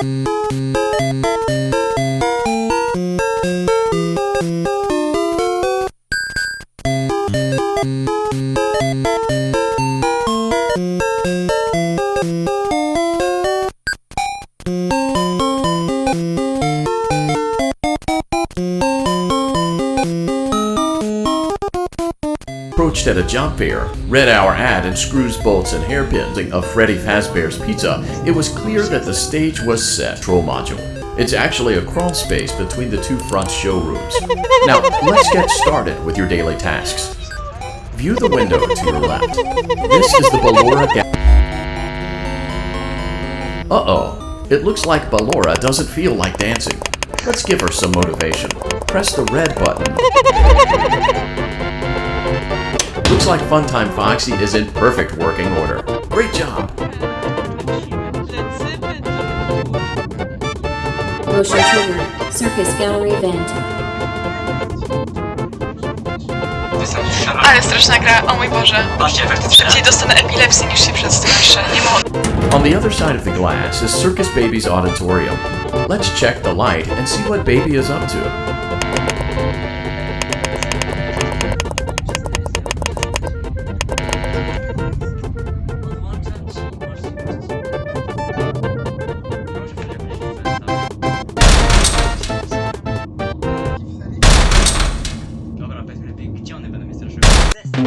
Thank you. Approached at a job fair, read our ad in screws, bolts, and hairpins of Freddy Fazbear's Pizza, it was clear that the stage was set. Control module. It's actually a crawl space between the two front showrooms. Now, let's get started with your daily tasks. View the window to your left. This is the Ballora Uh-oh. It looks like Ballora doesn't feel like dancing. Let's give her some motivation. Press the red button. Looks like Funtime Foxy is in perfect working order. Great job! Motion trigger. Circus gallery vent. Ale straszna gra, o mój Boże. Szybciej dostanę epilepsji niż się przestraszyę. Nie mogę. On the other side of the glass is Circus Baby's auditorium. Let's check the light and see what Baby is up to. All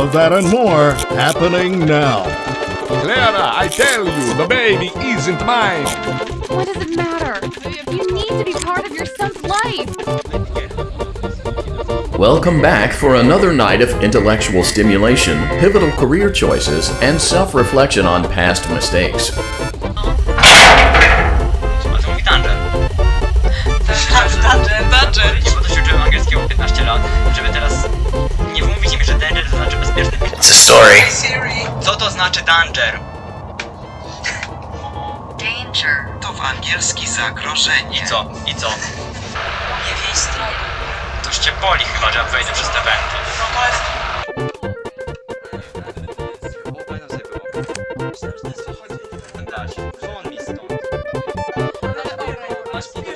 of that and more happening now. Clara, I tell you, the baby isn't mine. What does it matter? You need to be part of your son's life. Welcome back for another night of intellectual stimulation, pivotal career choices, and self-reflection on past mistakes. 15 lat, żeby teraz nie wmówić mi, że danger to znaczy bezpieczny It's a story. Siri. Co to znaczy danger? Danger. To w angielski zagrożenie. I co? I co? Nie w jej stronę. Toż cię boli chyba, że ja wejdę przez te węty. No to jest... Dać. Won mi stąd. Masz pieniądze. Otwieraj,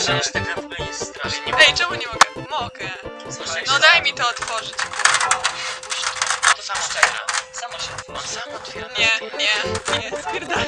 przecież ta jest. Ej, czemu nie mogę? Mogę. No daj mi to otworzyć. To samo czeka. Samo się otworzy. On sam otwiera. Nie, nie, nie, spierdalaj.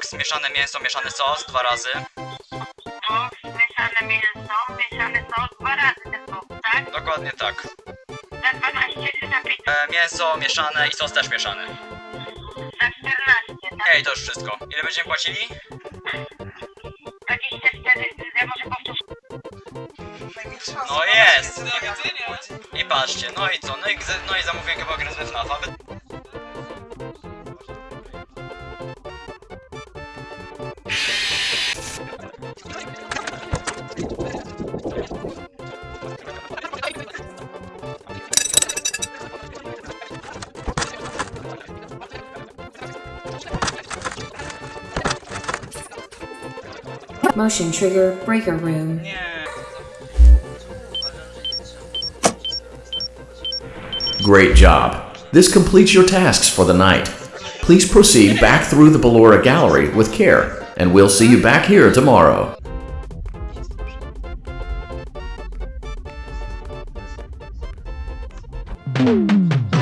Box, mieszane mięso, mieszany sos, dwa razy. Boks, mieszane mięso, mieszany sos, dwa razy ten boks, tak? Dokładnie tak. Za 12 czy za 15? E, mięso mieszane i sos też mieszany. Za 14, tak? Ej, to już wszystko. Ile będziemy płacili? 24, ja może powtórzę. No jest! I patrzcie, no i co? No i, no i zamówię chyba grę z FNAF-a. Motion trigger. Breaker room. Great job. This completes your tasks for the night. Please proceed back through the Ballora Gallery with care, and we'll see you back here tomorrow. Ej,